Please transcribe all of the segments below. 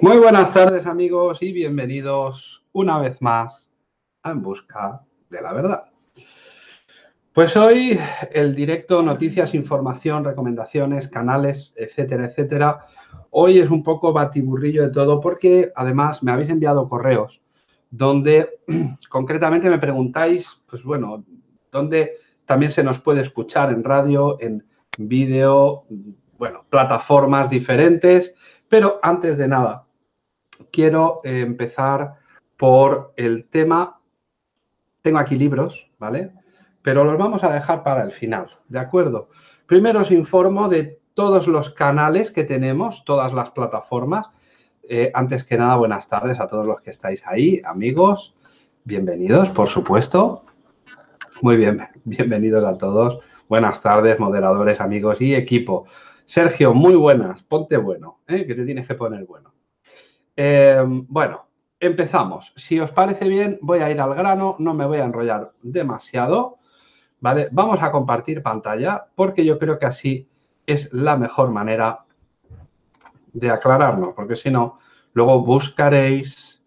Muy buenas tardes amigos y bienvenidos una vez más a En Busca de la Verdad. Pues hoy el directo, noticias, información, recomendaciones, canales, etcétera, etcétera. Hoy es un poco batiburrillo de todo porque además me habéis enviado correos donde concretamente me preguntáis, pues bueno, dónde también se nos puede escuchar en radio, en vídeo, bueno, plataformas diferentes. Pero antes de nada, quiero eh, empezar por el tema. Tengo aquí libros, ¿vale? Pero los vamos a dejar para el final, ¿de acuerdo? Primero os informo de todos los canales que tenemos, todas las plataformas. Eh, antes que nada, buenas tardes a todos los que estáis ahí, amigos. Bienvenidos, por supuesto. Muy bien, bienvenidos a todos. Buenas tardes, moderadores, amigos y equipo. Sergio, muy buenas, ponte bueno, ¿eh? que te tienes que poner bueno. Eh, bueno, empezamos. Si os parece bien, voy a ir al grano, no me voy a enrollar demasiado, ¿vale? Vamos a compartir pantalla porque yo creo que así es la mejor manera de aclararnos, porque si no, luego buscaréis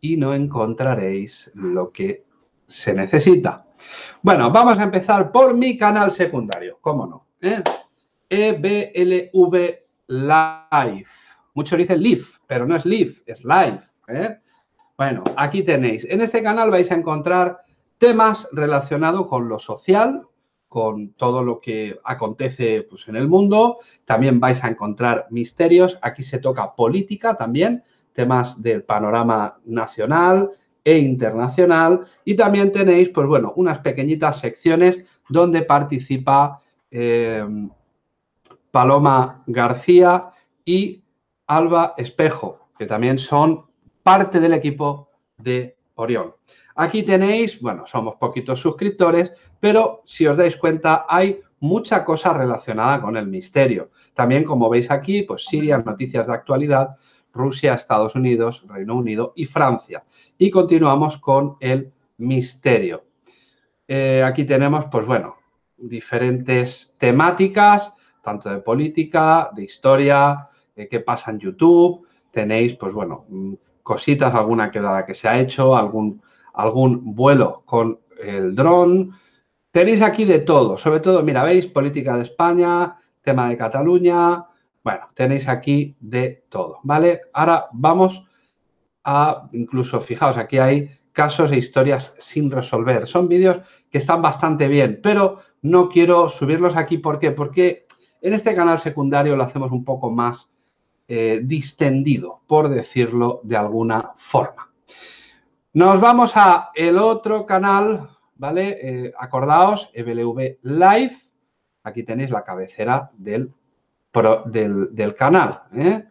y no encontraréis lo que se necesita. Bueno, vamos a empezar por mi canal secundario, ¿cómo no? ¿Eh? EBLV Live. Muchos dicen live, pero no es live, es live. ¿eh? Bueno, aquí tenéis. En este canal vais a encontrar temas relacionados con lo social, con todo lo que acontece pues, en el mundo. También vais a encontrar misterios. Aquí se toca política también, temas del panorama nacional e internacional. Y también tenéis, pues bueno, unas pequeñitas secciones donde participa eh, Paloma García y Alba Espejo, que también son parte del equipo de Orión. Aquí tenéis, bueno, somos poquitos suscriptores, pero si os dais cuenta hay mucha cosa relacionada con el misterio. También, como veis aquí, pues Siria, noticias de actualidad, Rusia, Estados Unidos, Reino Unido y Francia. Y continuamos con el misterio. Eh, aquí tenemos, pues bueno, diferentes temáticas, tanto de política, de historia, eh, qué pasa en YouTube, tenéis, pues bueno, mm, cositas, alguna quedada que se ha hecho, algún, algún vuelo con el dron. Tenéis aquí de todo, sobre todo, mira, veis, política de España, tema de Cataluña, bueno, tenéis aquí de todo, ¿vale? Ahora vamos a, incluso, fijaos, aquí hay casos e historias sin resolver. Son vídeos que están bastante bien, pero no quiero subirlos aquí. ¿Por qué? Porque en este canal secundario lo hacemos un poco más eh, distendido, por decirlo de alguna forma. Nos vamos a el otro canal, ¿vale? Eh, acordaos, EBLV Live. Aquí tenéis la cabecera del, del, canal. ¿eh?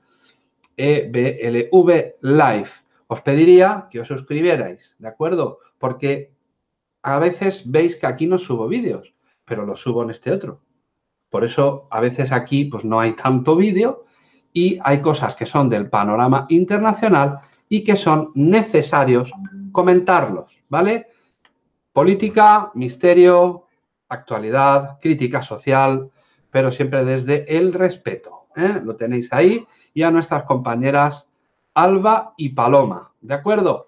EBLV Live. Os pediría que os suscribierais, ¿de acuerdo? Porque a veces veis que aquí no subo vídeos, pero los subo en este otro. Por eso a veces aquí pues no hay tanto vídeo y hay cosas que son del panorama internacional y que son necesarios comentarlos, ¿vale? Política, misterio, actualidad, crítica social, pero siempre desde el respeto. ¿eh? Lo tenéis ahí y a nuestras compañeras Alba y Paloma, ¿de acuerdo?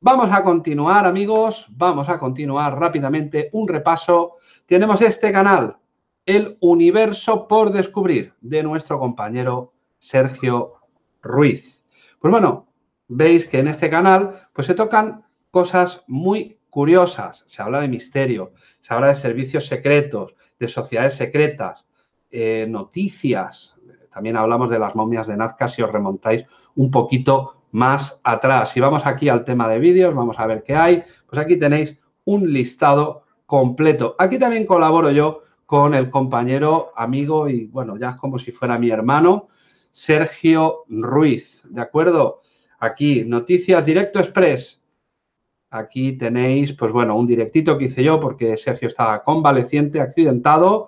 Vamos a continuar, amigos, vamos a continuar rápidamente un repaso. Tenemos este canal, El Universo por Descubrir, de nuestro compañero Sergio Ruiz. Pues bueno, veis que en este canal pues se tocan cosas muy curiosas. Se habla de misterio, se habla de servicios secretos, de sociedades secretas, eh, noticias. También hablamos de las momias de Nazca si os remontáis un poquito más atrás. Si vamos aquí al tema de vídeos, vamos a ver qué hay. Pues aquí tenéis un listado completo. Aquí también colaboro yo con el compañero, amigo y bueno, ya es como si fuera mi hermano, Sergio Ruiz, ¿de acuerdo? Aquí, Noticias Directo Express. Aquí tenéis, pues bueno, un directito que hice yo porque Sergio estaba convaleciente, accidentado.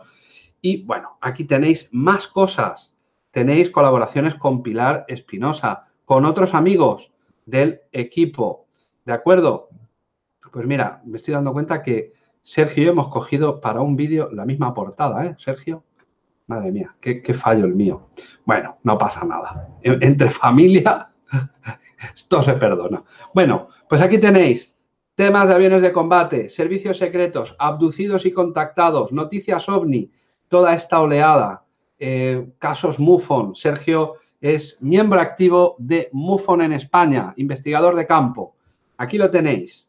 Y bueno, aquí tenéis más cosas. Tenéis colaboraciones con Pilar Espinosa, con otros amigos del equipo. ¿De acuerdo? Pues mira, me estoy dando cuenta que Sergio y yo hemos cogido para un vídeo la misma portada, ¿eh, Sergio? Madre mía, qué, fallo el mío. Bueno, no pasa nada. Entre familia Esto se perdona. Bueno, pues aquí tenéis temas de aviones de combate, servicios secretos, abducidos y contactados, noticias ovni, toda esta oleada, eh, casos MUFON. Sergio es miembro activo de MUFON en España, investigador de campo. Aquí lo tenéis,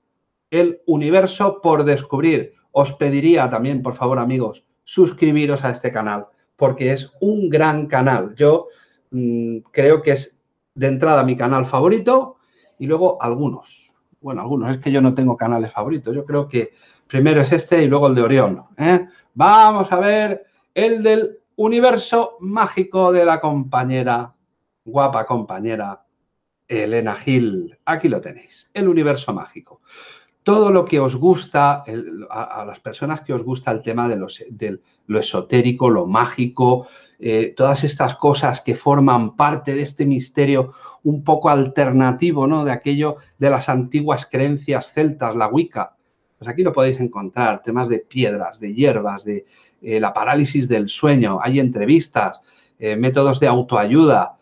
el universo por descubrir. Os pediría también, por favor, amigos, suscribiros a este canal, porque es un gran canal. Yo mm, creo que es de entrada mi canal favorito y luego algunos. Bueno, algunos, es que yo no tengo canales favoritos. Yo creo que primero es este y luego el de Orión. ¿eh? Vamos a ver el del universo mágico de la compañera, guapa compañera Elena Gil. Aquí lo tenéis, el universo mágico todo lo que os gusta, a, las personas que os gusta el tema de, lo esotérico, lo mágico, eh, todas estas cosas que forman parte de este misterio un poco alternativo, ¿no? De aquello de las antiguas creencias celtas, la Wicca. Pues aquí lo podéis encontrar, temas de piedras, de hierbas, de eh, la parálisis del sueño, hay entrevistas, eh, métodos de autoayuda,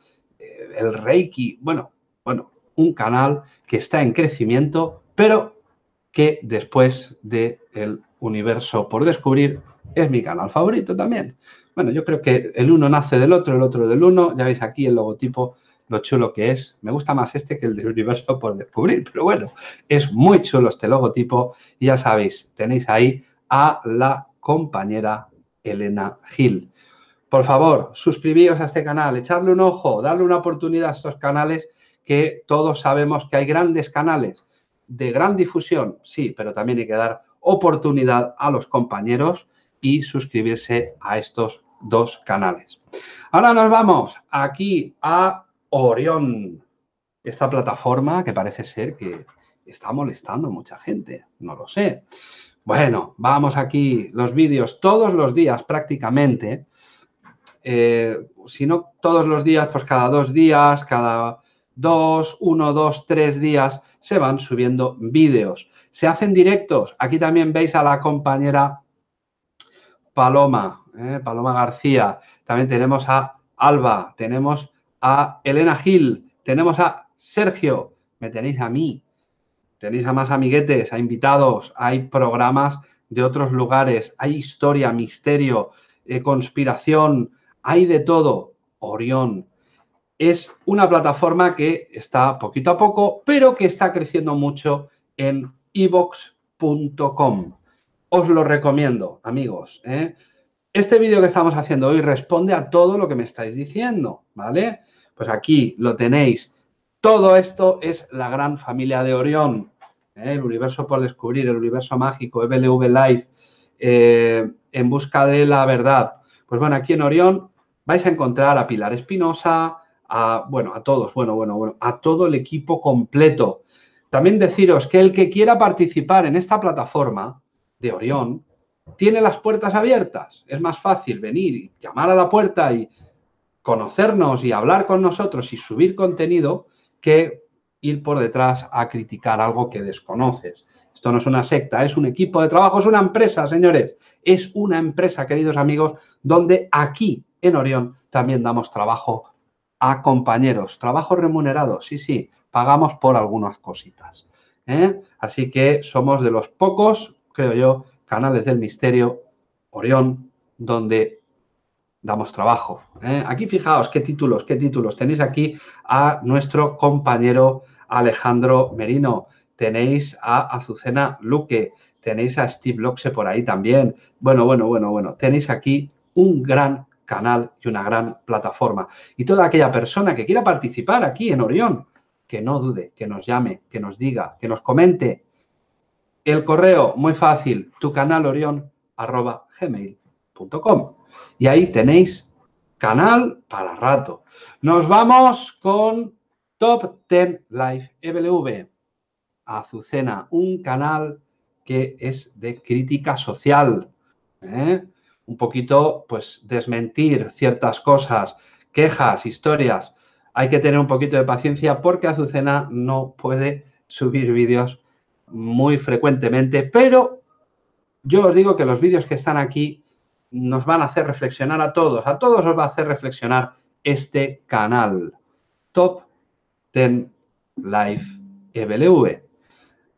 el Reiki, bueno, bueno, un canal que está en crecimiento, pero que después del el universo por descubrir es mi canal favorito también. Bueno, yo creo que el uno nace del otro, el otro del uno. Ya veis aquí el logotipo, lo chulo que es. Me gusta más este que el del universo por descubrir, pero bueno, es muy chulo este logotipo. Y ya sabéis, tenéis ahí a la compañera Elena Gil. Por favor, suscribíos a este canal, echarle un ojo, darle una oportunidad a estos canales que todos sabemos que hay grandes canales de gran difusión, sí, pero también hay que dar oportunidad a los compañeros y suscribirse a estos dos canales. Ahora nos vamos aquí a Orión, esta plataforma que parece ser que está molestando mucha gente, no lo sé. Bueno, vamos aquí, los vídeos todos los días prácticamente, eh, si no todos los días, pues cada dos días, cada dos, uno, dos, tres días se van subiendo vídeos. Se hacen directos. Aquí también veis a la compañera Paloma, ¿eh? Paloma García. También tenemos a Alba, tenemos a Elena Gil, tenemos a Sergio, me tenéis a mí, tenéis a más amiguetes, a invitados, hay programas de otros lugares, hay historia, misterio, eh, conspiración, hay de todo. Orión, es una plataforma que está poquito a poco, pero que está creciendo mucho en evox.com. Os lo recomiendo, amigos. ¿eh? Este vídeo que estamos haciendo hoy responde a todo lo que me estáis diciendo, ¿vale? Pues aquí lo tenéis. Todo esto es la gran familia de Orión, ¿eh? el universo por descubrir, el universo mágico, EBLV Live, eh, en busca de la verdad. Pues bueno, aquí en Orión vais a encontrar a Pilar Espinosa, a, bueno, a todos, bueno, bueno, bueno, a todo el equipo completo. También deciros que el que quiera participar en esta plataforma de Orión tiene las puertas abiertas. Es más fácil venir llamar a la puerta y conocernos y hablar con nosotros y subir contenido que ir por detrás a criticar algo que desconoces. Esto no es una secta, es un equipo de trabajo, es una empresa, señores. Es una empresa, queridos amigos, donde aquí en Orión también damos trabajo a compañeros. Trabajo remunerado, sí, sí, pagamos por algunas cositas. ¿eh? Así que somos de los pocos, creo yo, canales del misterio, Orión, donde damos trabajo. ¿eh? Aquí fijaos qué títulos, qué títulos. Tenéis aquí a nuestro compañero Alejandro Merino, tenéis a Azucena Luque, tenéis a Steve Loxe por ahí también. Bueno, bueno, bueno, bueno. Tenéis aquí un gran canal y una gran plataforma. Y toda aquella persona que quiera participar aquí en Orión, que no dude, que nos llame, que nos diga, que nos comente. El correo, muy fácil, tu canal Orión. Y ahí tenéis canal para rato. Nos vamos con Top 10 Live EBLV. Azucena, un canal que es de crítica social. ¿eh? Un poquito, pues, desmentir ciertas cosas, quejas, historias. Hay que tener un poquito de paciencia porque Azucena no puede subir vídeos muy frecuentemente, pero yo os digo que los vídeos que están aquí nos van a hacer reflexionar a todos. A todos os va a hacer reflexionar este canal. Top Ten Life EBLV.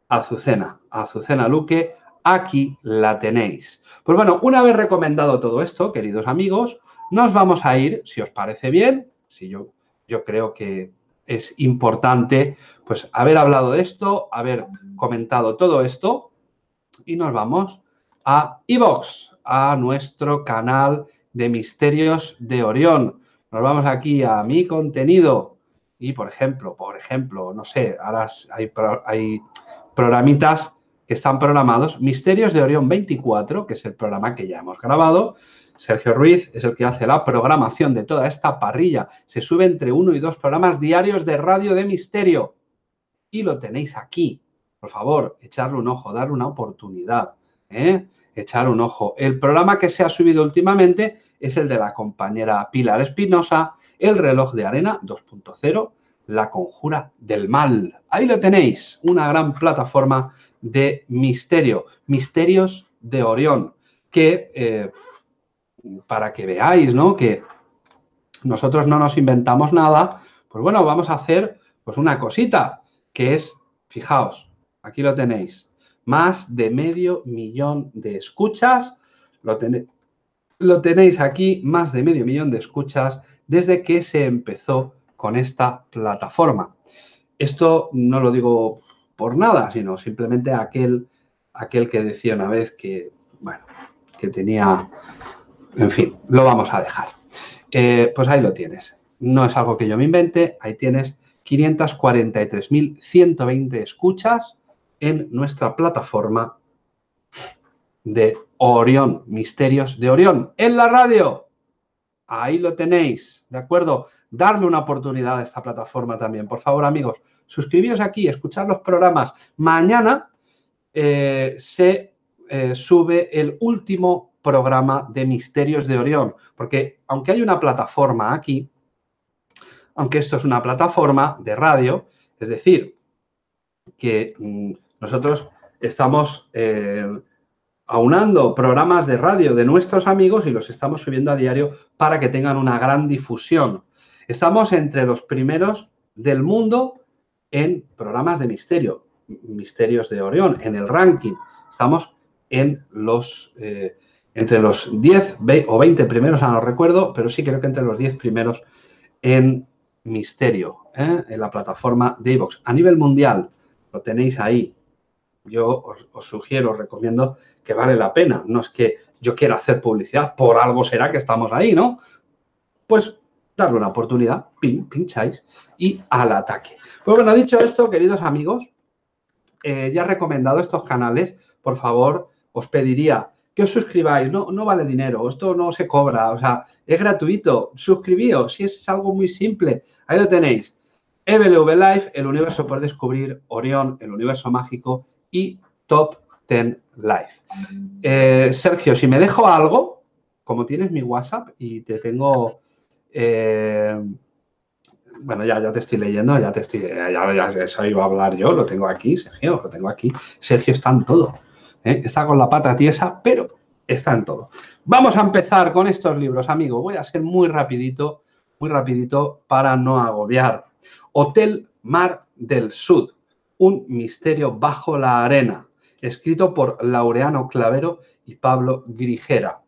Azucena, Azucena Luque, aquí la tenéis. Pues bueno, una vez recomendado todo esto, queridos amigos, nos vamos a ir, si os parece bien, si yo, yo creo que es importante pues haber hablado de esto, haber comentado todo esto y nos vamos a iVox, a nuestro canal de Misterios de Orión. Nos vamos aquí a mi contenido y, por ejemplo, por ejemplo, no sé, ahora hay, hay programitas que están programados. Misterios de Orión 24, que es el programa que ya hemos grabado. Sergio Ruiz es el que hace la programación de toda esta parrilla. Se sube entre uno y dos programas diarios de radio de misterio. Y lo tenéis aquí. Por favor, echarle un ojo, darle una oportunidad. ¿eh? Echar un ojo. El programa que se ha subido últimamente es el de la compañera Pilar Espinosa, El reloj de arena 2.0, La conjura del mal. Ahí lo tenéis, una gran plataforma de misterio, misterios de Orión, que eh, para que veáis, ¿no? Que nosotros no nos inventamos nada, pues bueno, vamos a hacer pues una cosita, que es, fijaos, aquí lo tenéis, más de medio millón de escuchas, lo, lo tenéis aquí, más de medio millón de escuchas desde que se empezó con esta plataforma. Esto no lo digo por nada, sino simplemente aquel, aquel que decía una vez que, bueno, que tenía, en fin, lo vamos a dejar. Eh, pues ahí lo tienes. No es algo que yo me invente, ahí tienes 543.120 escuchas en nuestra plataforma de Orión, Misterios de Orión, en la radio. Ahí lo tenéis, ¿de acuerdo? Darle una oportunidad a esta plataforma también. Por favor, amigos, suscribiros aquí, escuchar los programas. Mañana eh, se eh, sube el último programa de Misterios de Orión, porque aunque hay una plataforma aquí, aunque esto es una plataforma de radio, es decir, que mm, nosotros estamos eh, aunando programas de radio de nuestros amigos y los estamos subiendo a diario para que tengan una gran difusión. Estamos entre los primeros del mundo en programas de misterio, misterios de Orión, en el ranking. Estamos en los, eh, entre los 10 o 20 primeros, no recuerdo, pero sí creo que entre los 10 primeros en misterio, ¿eh? en la plataforma de iVox. A nivel mundial, lo tenéis ahí. Yo os, os, sugiero, os recomiendo que vale la pena. No es que yo quiera hacer publicidad, por algo será que estamos ahí, ¿no? Pues darle una oportunidad, pincháis y al ataque. Pues bueno, dicho esto, queridos amigos, eh, ya he recomendado estos canales, por favor, os pediría que os suscribáis, no, no vale dinero, esto no se cobra, o sea, es gratuito, suscribíos, si es algo muy simple, ahí lo tenéis. EBLV Life, el universo por descubrir, Orión, el universo mágico y Top 10 Life. Eh, Sergio, si me dejo algo, como tienes mi WhatsApp y te tengo eh, bueno, ya, ya te estoy leyendo, ya te estoy, ya, ya, eso iba a hablar yo, lo tengo aquí, Sergio, lo tengo aquí. Sergio está en todo, ¿eh? está con la pata tiesa, pero está en todo. Vamos a empezar con estos libros, amigo. Voy a ser muy rapidito, muy rapidito para no agobiar. Hotel Mar del Sud, un misterio bajo la arena, escrito por Laureano Clavero y Pablo Grigera.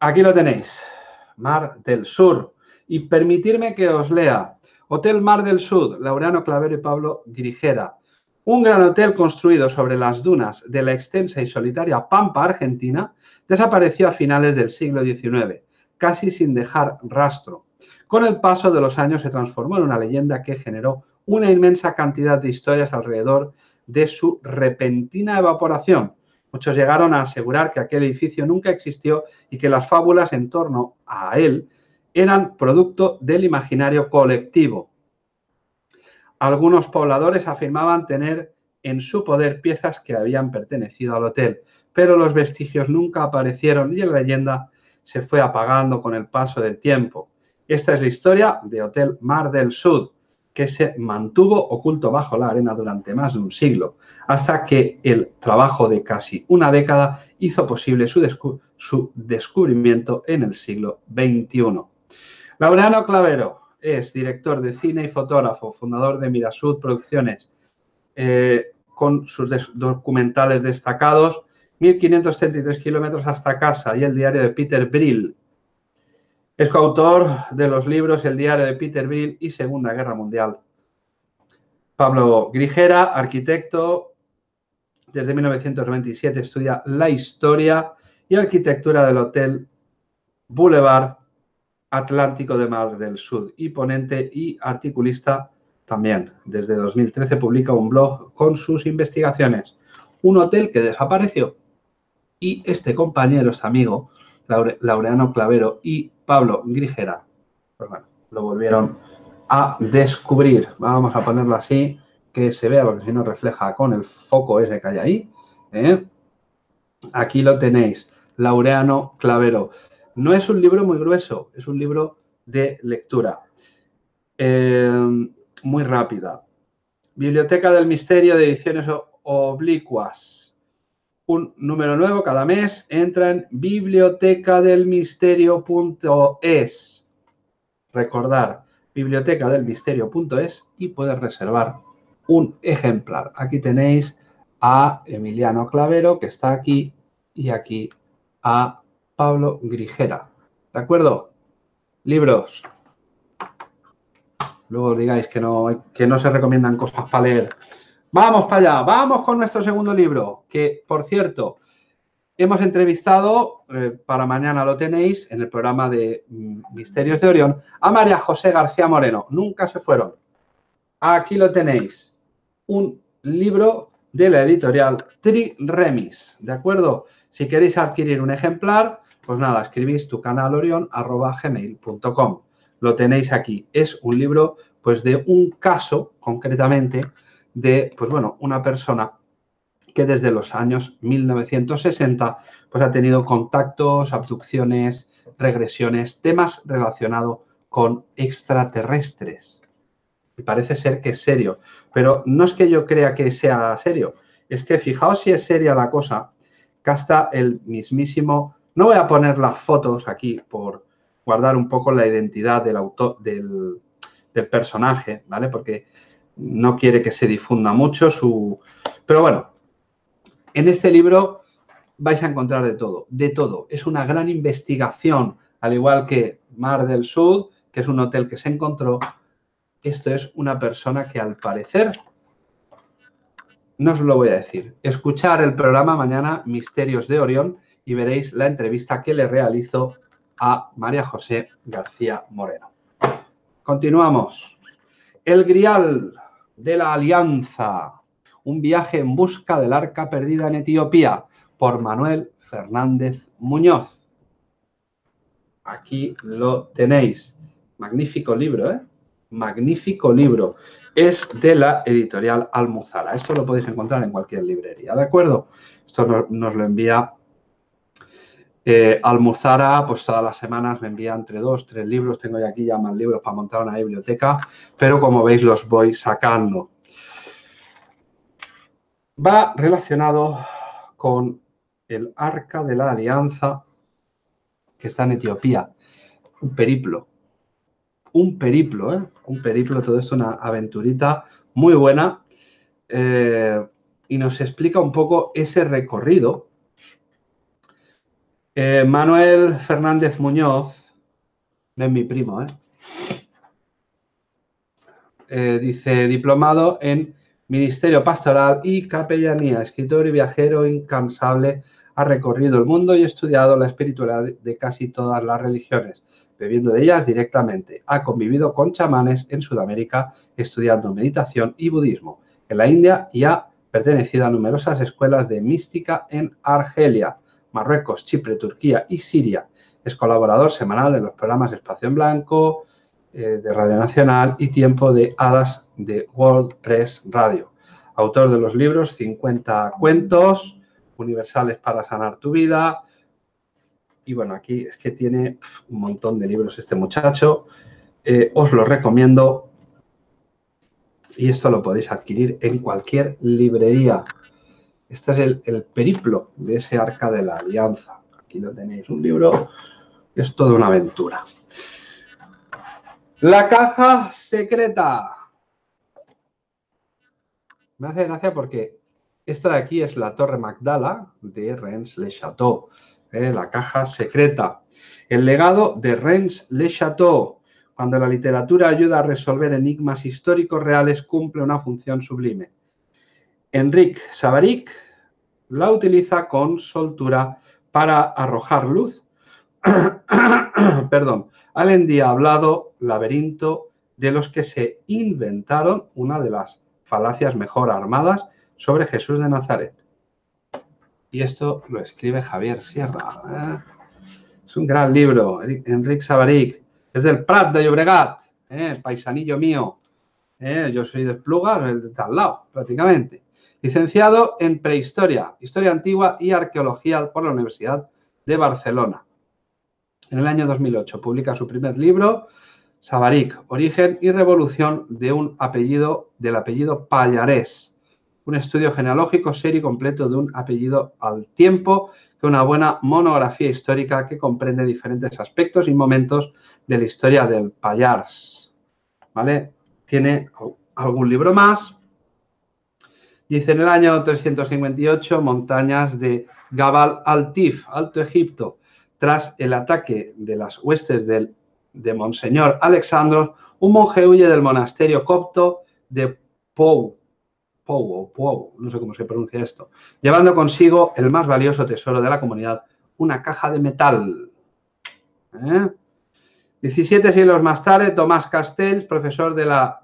Aquí lo tenéis. Mar del Sur. Y permitirme que os lea. Hotel Mar del Sur, Laureano Clavero y Pablo Grigera. Un gran hotel construido sobre las dunas de la extensa y solitaria Pampa Argentina desapareció a finales del siglo XIX, casi sin dejar rastro. Con el paso de los años se transformó en una leyenda que generó una inmensa cantidad de historias alrededor de su repentina evaporación, Muchos llegaron a asegurar que aquel edificio nunca existió y que las fábulas en torno a él eran producto del imaginario colectivo. Algunos pobladores afirmaban tener en su poder piezas que habían pertenecido al hotel, pero los vestigios nunca aparecieron y la leyenda se fue apagando con el paso del tiempo. Esta es la historia de Hotel Mar del Sud, que se mantuvo oculto bajo la arena durante más de un siglo, hasta que el trabajo de casi una década hizo posible su, descubrimiento en el siglo XXI. Laureano Clavero, es director de cine y fotógrafo, fundador de Mirasud Producciones, eh, con sus documentales destacados, 1533 kilómetros hasta casa y el diario de Peter Brill. Es coautor de los libros El diario de Peter Brill y Segunda Guerra Mundial. Pablo Grijera, arquitecto, desde 1927 estudia la historia y arquitectura del Hotel Boulevard Atlántico de Mar del Sur y ponente y articulista también. Desde 2013 publica un blog con sus investigaciones. Un hotel que desapareció y este compañero, este amigo, Laureano Clavero y Pablo Grijera, pues bueno, lo volvieron a descubrir. Vamos a ponerlo así, que se vea, porque si no refleja con el foco ese que hay ahí. ¿eh? Aquí lo tenéis, Laureano Clavero. No es un libro muy grueso, es un libro de lectura. Eh, muy rápida. Biblioteca del Misterio de Ediciones Oblicuas. Un número nuevo cada mes. Entra en bibliotecadelmisterio.es. Recordar, bibliotecadelmisterio.es y puedes reservar un ejemplar. Aquí tenéis a Emiliano Clavero, que está aquí, y aquí a Pablo Grijera. ¿De acuerdo? Libros. Luego digáis que no, que no se recomiendan cosas para leer. Vamos para allá, vamos con nuestro segundo libro, que, por cierto, hemos entrevistado, eh, para mañana lo tenéis, en el programa de mm, Misterios de Orión, a María José García Moreno. Nunca se fueron. Aquí lo tenéis. Un libro de la editorial Tri Remis, ¿de acuerdo? Si queréis adquirir un ejemplar, pues nada, escribís tu canal gmail.com. Lo tenéis aquí. Es un libro, pues, de un caso, concretamente, de, pues bueno, una persona que desde los años 1960, pues ha tenido contactos, abducciones, regresiones, temas relacionados con extraterrestres. Y parece ser que es serio. Pero no es que yo crea que sea serio. Es que fijaos si es seria la cosa, que hasta el mismísimo no voy a poner las fotos aquí por guardar un poco la identidad del, autor, del, personaje, ¿vale? Porque no quiere que se difunda mucho su... Pero bueno, en este libro vais a encontrar de todo, de todo. Es una gran investigación, al igual que Mar del Sur, que es un hotel que se encontró. Esto es una persona que al parecer, no os lo voy a decir, escuchar el programa mañana Misterios de Orión y veréis la entrevista que le realizo a María José García Moreno. Continuamos. El Grial de la Alianza. Un viaje en busca del arca perdida en Etiopía por Manuel Fernández Muñoz. Aquí lo tenéis. Magnífico libro, ¿eh? Magnífico libro. Es de la editorial Almuzara. Esto lo podéis encontrar en cualquier librería, ¿de acuerdo? Esto nos lo envía eh, Almuzara, pues todas las semanas me envía entre dos, tres libros. Tengo ya aquí ya más libros para montar una biblioteca, pero como veis los voy sacando. Va relacionado con el Arca de la Alianza que está en Etiopía. Un periplo. Un periplo, ¿eh? Un periplo, todo esto, una aventurita muy buena. Eh, y nos explica un poco ese recorrido eh, Manuel Fernández Muñoz, no es mi primo, ¿eh? ¿eh? dice, diplomado en Ministerio Pastoral y Capellanía, escritor y viajero incansable, ha recorrido el mundo y estudiado la espiritualidad de casi todas las religiones, bebiendo de ellas directamente. Ha convivido con chamanes en Sudamérica, estudiando meditación y budismo en la India y ha pertenecido a numerosas escuelas de mística en Argelia. Marruecos, Chipre, Turquía y Siria. Es colaborador semanal de los programas Espacio en Blanco, eh, de Radio Nacional y Tiempo de Hadas de World Press Radio. Autor de los libros 50 cuentos, universales para sanar tu vida. Y bueno, aquí es que tiene un montón de libros este muchacho. Eh, os lo recomiendo. Y esto lo podéis adquirir en cualquier librería. Este es el, periplo de ese arca de la alianza. Aquí lo tenéis, un libro es toda una aventura. La caja secreta. Me hace gracia porque esto de aquí es la Torre Magdala de Rennes-le-Château, ¿eh? la caja secreta. El legado de Rennes-le-Château. Cuando la literatura ayuda a resolver enigmas históricos reales, cumple una función sublime. Enrique Savaric la utiliza con soltura para arrojar luz perdón, al endiablado laberinto de los que se inventaron una de las falacias mejor armadas sobre Jesús de Nazaret. Y esto lo escribe Javier Sierra. ¿eh? Es un gran libro, Enrique Savaric. Es del Prat de Llobregat, ¿eh? paisanillo mío. ¿eh? Yo soy de Esplugas, el de al lado, prácticamente. Licenciado en Prehistoria, Historia Antigua y Arqueología por la Universidad de Barcelona. En el año 2008 publica su primer libro, Savaric, Origen y Revolución de un apellido, del apellido Pallarés. Un estudio genealógico serio y completo de un apellido al tiempo, que una buena monografía histórica que comprende diferentes aspectos y momentos de la historia del Pallars. ¿Vale? Tiene algún libro más. Dice en el año 358, montañas de Gabal Altif, Alto Egipto, tras el ataque de las huestes del, de Monseñor Alexandros, un monje huye del monasterio copto de Pou, Pou Pou, no sé cómo se pronuncia esto, llevando consigo el más valioso tesoro de la comunidad, una caja de metal. 17 ¿Eh? siglos más tarde, Tomás Castells, profesor de la,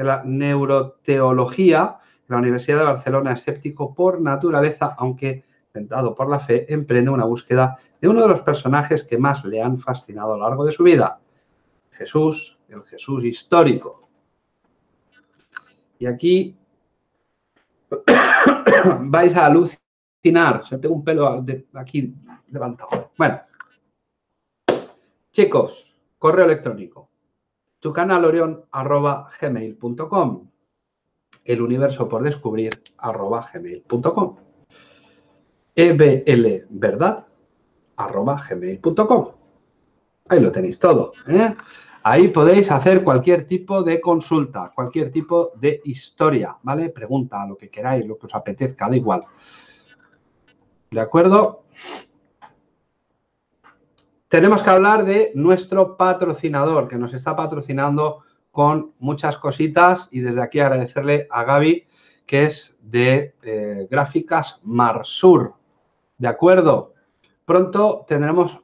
de la neuroteología la Universidad de Barcelona, escéptico por naturaleza, aunque tentado por la fe, emprende una búsqueda de uno de los personajes que más le han fascinado a lo largo de su vida, Jesús, el Jesús histórico. Y aquí vais a alucinar. Se tengo un pelo aquí levantado. Bueno, chicos, correo electrónico. Tu canal orión arroba gmail.com. El universo por descubrir gmail.com eblverdad.gmail.com. Ahí lo tenéis todo. ¿eh? Ahí podéis hacer cualquier tipo de consulta, cualquier tipo de historia, ¿vale? Pregunta, lo que queráis, lo que os apetezca, da igual. ¿De acuerdo? Tenemos que hablar de nuestro patrocinador, que nos está patrocinando con muchas cositas y desde aquí agradecerle a Gaby, que es de eh, Gráficas Marsur, ¿De acuerdo? Pronto tendremos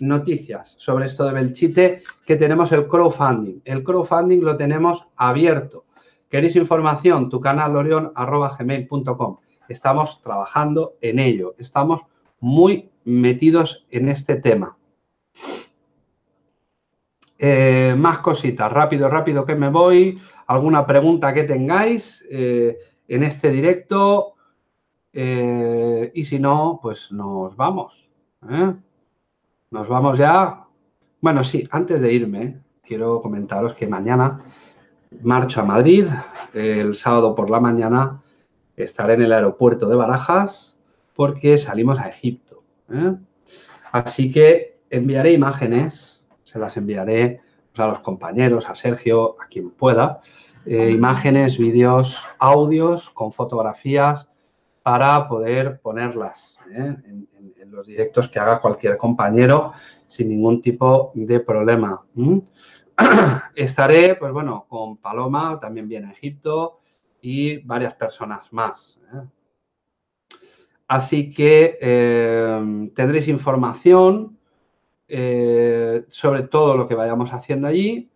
noticias sobre esto de Belchite, que tenemos el crowdfunding. El crowdfunding lo tenemos abierto. ¿Queréis información? Tu canal gmail.com. Estamos trabajando en ello. Estamos muy metidos en este tema. Eh, más cositas. Rápido, rápido que me voy. ¿Alguna pregunta que tengáis eh, en este directo? Eh, y si no, pues nos vamos. Nos vamos ya. Bueno, sí, antes de irme, quiero comentaros que mañana marcho a Madrid. El sábado por la mañana estaré en el aeropuerto de Barajas porque salimos a Egipto. ¿eh? Así que enviaré imágenes, se las enviaré a los compañeros, a Sergio, a quien pueda. imágenes, vídeos, audios con fotografías para poder ponerlas ¿eh? en, los directos que haga cualquier compañero sin ningún tipo de problema. Estaré, pues bueno, con Paloma, también viene a Egipto y varias personas más. ¿eh? Así que eh, tendréis información sobre todo lo que vayamos haciendo allí.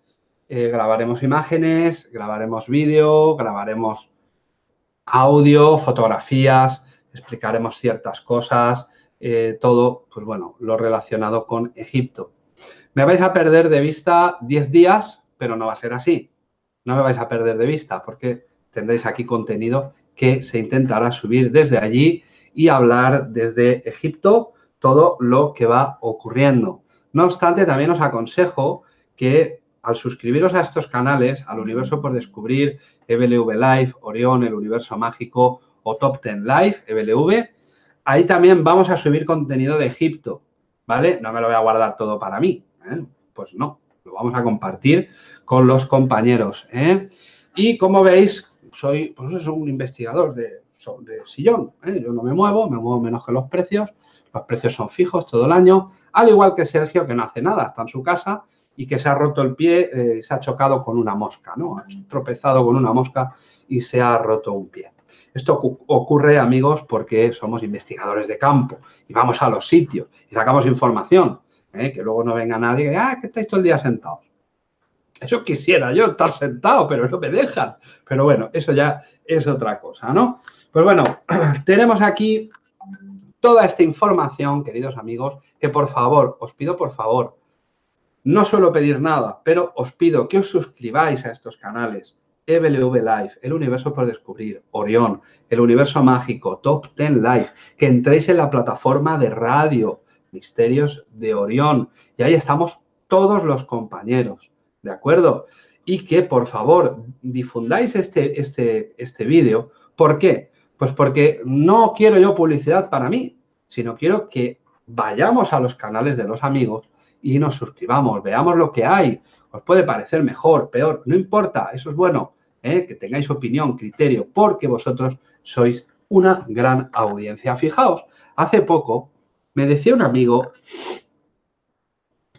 grabaremos imágenes, grabaremos vídeo, grabaremos audio, fotografías, explicaremos ciertas cosas, eh, todo, pues bueno, lo relacionado con Egipto. Me vais a perder de vista 10 días, pero no va a ser así. No me vais a perder de vista porque tendréis aquí contenido que se intentará subir desde allí y hablar desde Egipto todo lo que va ocurriendo. No obstante, también os aconsejo que al suscribiros a estos canales, al Universo por Descubrir, EBLV Live, Orión, El Universo Mágico o Top 10 Live, EBLV, ahí también vamos a subir contenido de Egipto, ¿vale? No me lo voy a guardar todo para mí, ¿eh? Pues no, lo vamos a compartir con los compañeros. ¿eh? Y como veis, soy pues un investigador de, de sillón. ¿eh? Yo no me muevo, me muevo menos que los precios. Los precios son fijos todo el año. Al igual que Sergio, que no hace nada, está en su casa y que se ha roto el pie, eh, se ha chocado con una mosca, ¿no? Ha tropezado con una mosca y se ha roto un pie. Esto ocurre, amigos, porque somos investigadores de campo y vamos a los sitios y sacamos información. ¿eh? Que luego no venga nadie y diga, ah, que estáis todo el día sentados. Eso quisiera yo estar sentado, pero no me dejan. Pero bueno, eso ya es otra cosa, ¿no? Pues bueno, tenemos aquí toda esta información, queridos amigos, que por favor, os pido por favor, no suelo pedir nada, pero os pido que os suscribáis a estos canales. EBLV Live, El Universo por Descubrir, Orión, El Universo Mágico, Top 10 Live, que entréis en la plataforma de radio, Misterios de Orión, y ahí estamos todos los compañeros, ¿de acuerdo? Y que, por favor, difundáis este, este, este vídeo. ¿Por qué? Pues porque no quiero yo publicidad para mí, sino quiero que vayamos a los canales de los amigos y nos suscribamos, veamos lo que hay. Os puede parecer mejor, peor, no importa, eso es bueno. ¿eh? que tengáis opinión, criterio, porque vosotros sois una gran audiencia. Fijaos, hace poco me decía un amigo,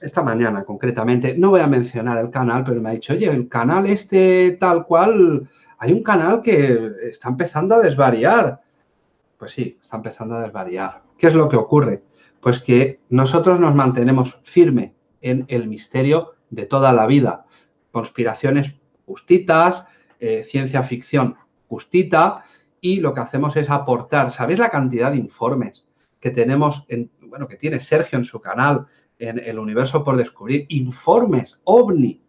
esta mañana concretamente, no voy a mencionar el canal, pero me ha dicho, oye, el canal este tal cual, hay un canal que está empezando a desvariar. Pues sí, está empezando a desvariar. ¿Qué es lo que ocurre? Pues que nosotros nos mantenemos firme en el misterio de toda la vida. Conspiraciones justitas, eh, ciencia ficción justita y lo que hacemos es aportar. ¿Sabéis la cantidad de informes que tenemos, en, bueno, que tiene Sergio en su canal, en El Universo por Descubrir? Informes, ovni.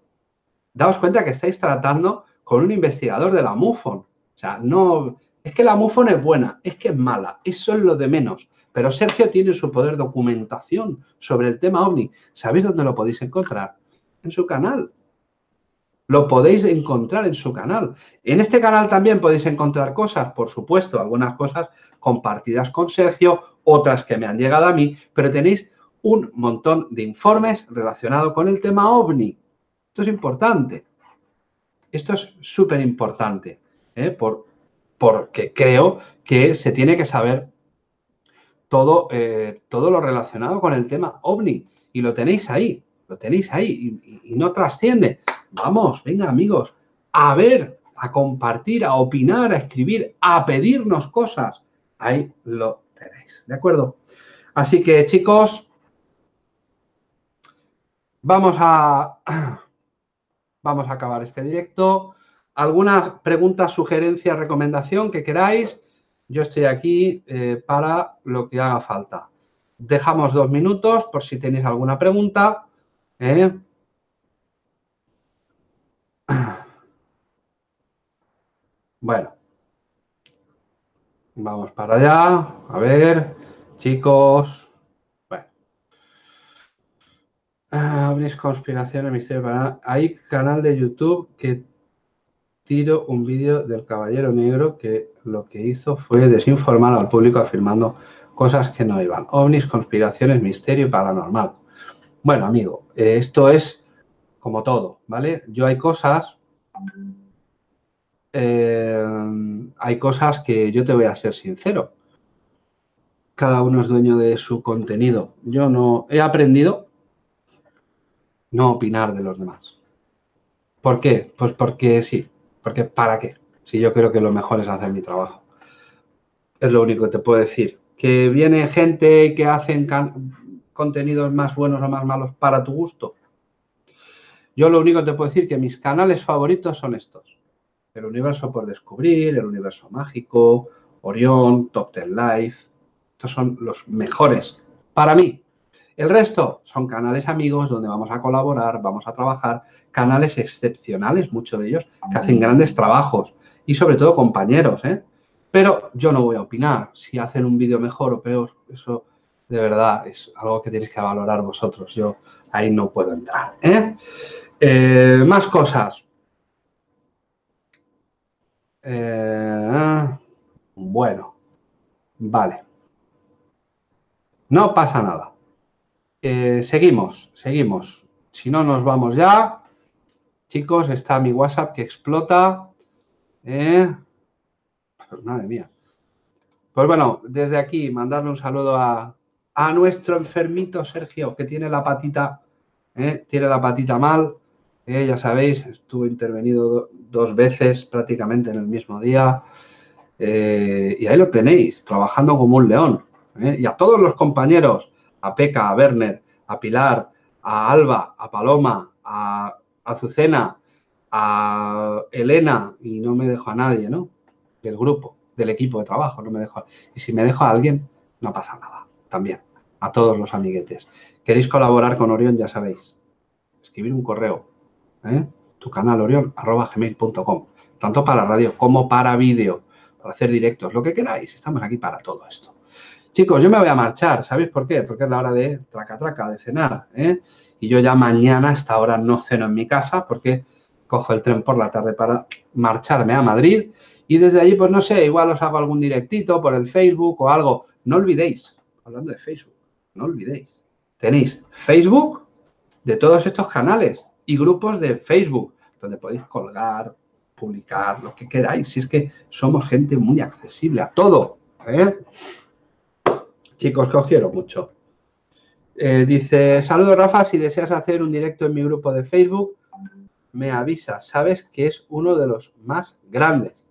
Daos cuenta que estáis tratando con un investigador de la MUFON. O sea, no... Es que la MUFON es buena, es que es mala, eso es lo de menos. Pero Sergio tiene su poder documentación sobre el tema OVNI. ¿Sabéis dónde lo podéis encontrar? En su canal. Lo podéis encontrar en su canal. En este canal también podéis encontrar cosas, por supuesto, algunas cosas compartidas con Sergio, otras que me han llegado a mí, pero tenéis un montón de informes relacionados con el tema OVNI. Esto es importante. Esto es súper importante, ¿eh? por, porque creo que se tiene que saber todo, eh, todo lo relacionado con el tema OVNI. Y lo tenéis ahí, lo tenéis ahí y no trasciende. Vamos, venga amigos, a ver, a compartir, a opinar, a escribir, a pedirnos cosas. Ahí lo tenéis, ¿de acuerdo? Así que chicos, vamos a, vamos a acabar este directo. ¿Alguna pregunta, sugerencia, recomendación que queráis? Yo estoy aquí eh, para lo que haga falta. Dejamos dos minutos por si tenéis alguna pregunta. ¿eh? Bueno. Vamos para allá. A ver, chicos. Bueno. Ah, conspiraciones, misterio para... Hay canal de YouTube que tiro un vídeo del Caballero Negro que lo que hizo fue desinformar al público afirmando cosas que no iban. OVNIs, conspiraciones, misterio paranormal. Bueno, amigo, eh, esto es como todo, ¿vale? Yo hay cosas eh, hay cosas que yo te voy a ser sincero. Cada uno es dueño de su contenido. Yo no he aprendido no opinar de los demás. ¿Por qué? Pues porque sí. Porque ¿para qué? Si yo creo que lo mejor es hacer mi trabajo. Es lo único que te puedo decir. Que viene gente que hacen contenidos más buenos o más malos para tu gusto. Yo lo único que te puedo decir que mis canales favoritos son estos el universo por descubrir, el universo mágico, Orión, Top Ten Life. Estos son los mejores para mí. El resto son canales amigos donde vamos a colaborar, vamos a trabajar, canales excepcionales, muchos de ellos, que hacen grandes trabajos y sobre todo compañeros, ¿eh? Pero yo no voy a opinar si hacen un vídeo mejor o peor. Eso de verdad es algo que tenéis que valorar vosotros. Yo ahí no puedo entrar. ¿eh? Eh, más cosas. Eh, bueno, vale. No pasa nada. Eh, seguimos, seguimos. Si no, nos vamos ya. Chicos, está mi WhatsApp que explota. ¿eh? Pues madre mía. Pues bueno, desde aquí mandarle un saludo a, nuestro enfermito Sergio, que tiene la patita, ¿eh? tiene la patita mal. ¿eh? ya sabéis, estuvo intervenido dos veces prácticamente en el mismo día. y ahí lo tenéis, trabajando como un león. Y a todos los compañeros, a Peca, a Werner, a Pilar, a Alba, a Paloma, a Azucena, a Elena, y no me dejo a nadie, ¿no? Del grupo, del equipo de trabajo, no me dejo. Y si me dejo a alguien, no pasa nada, también. A todos los amiguetes. ¿Queréis colaborar con Orión? Ya sabéis. Escribir un correo, ¿eh? Tu canal orión, arroba. Tanto para radio como para vídeo, para hacer directos, lo que queráis. Estamos aquí para todo esto. Chicos, yo me voy a marchar, ¿sabéis por qué? Porque es la hora de traca traca, de cenar, ¿eh? Y yo ya mañana a esta hora no ceno en mi casa porque cojo el tren por la tarde para marcharme a Madrid y desde allí, pues no sé, igual os hago algún directito por el Facebook o algo. No olvidéis, hablando de Facebook, no olvidéis, tenéis Facebook de todos estos canales y grupos de Facebook donde podéis colgar, publicar, lo que queráis. Si es que somos gente muy accesible a todo, ¿eh? Chicos, que os quiero mucho. Eh, dice, saludos Rafa, si deseas hacer un directo en mi grupo de Facebook, me avisas, sabes que es uno de los más grandes.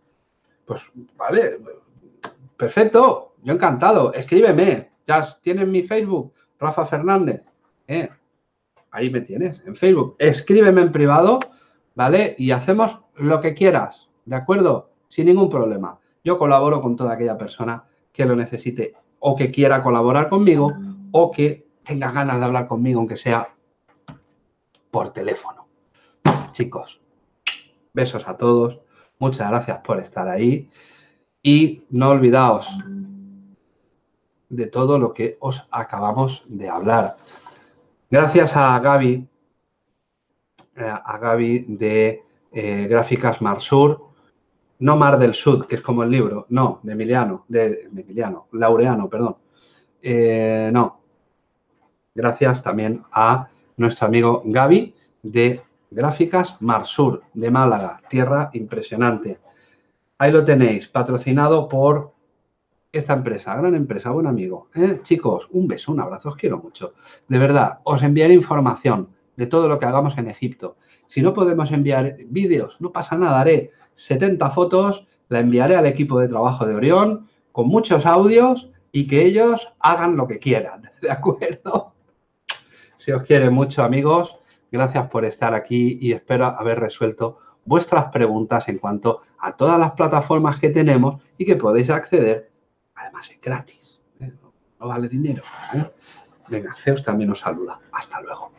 Pues vale, perfecto, yo encantado, escríbeme, ya tienes mi Facebook, Rafa Fernández, eh, ahí me tienes, en Facebook, escríbeme en privado, ¿vale? Y hacemos lo que quieras, ¿de acuerdo? Sin ningún problema. Yo colaboro con toda aquella persona que lo necesite o que quiera colaborar conmigo o que tenga ganas de hablar conmigo, aunque sea por teléfono. Chicos, besos a todos. Muchas gracias por estar ahí. Y no olvidaos de todo lo que os acabamos de hablar. Gracias a Gaby, eh, a Gaby de eh, Gráficas Marsur, no Mar del Sud, que es como el libro, no, de Emiliano, de, Emiliano, Laureano, perdón. Eh, no. Gracias también a nuestro amigo Gaby de Gráficas Marsur, de Málaga, tierra impresionante. Ahí lo tenéis, patrocinado por esta empresa, gran empresa, buen amigo. ¿eh? Chicos, un beso, un abrazo, os quiero mucho. De verdad, os enviaré información de todo lo que hagamos en Egipto. Si no podemos enviar vídeos, no pasa nada, haré 70 fotos, la enviaré al equipo de trabajo de Orión con muchos audios y que ellos hagan lo que quieran, ¿de acuerdo? Si os quiere mucho, amigos, gracias por estar aquí y espero haber resuelto vuestras preguntas en cuanto a todas las plataformas que tenemos y que podéis acceder, además es gratis, ¿eh? no vale dinero. ¿eh? Venga, Zeus también os saluda. Hasta luego.